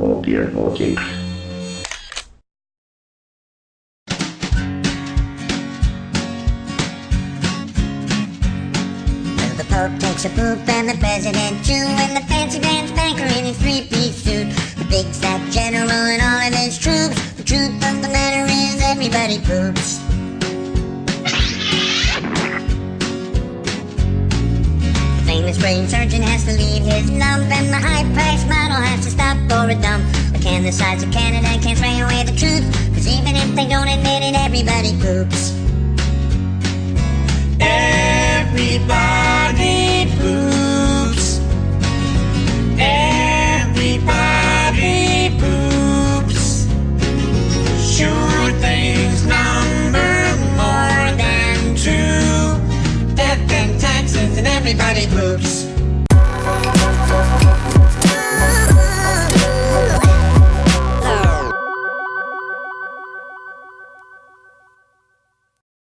Oh dear. Okay. Well, the Pope takes a poop and the President too, and the fancy pants banker in his three-piece suit. The big fat general and all of his troops. The truth of the matter is everybody poops. The famous brain surgeon has to leave his lump, and the high-priced for a dump. But can the sides of Canada can't spray away the truth? Cause even if they don't admit it, everybody poops. Everybody poops. Everybody poops. Sure things number more than two. Death and taxes and everybody poops.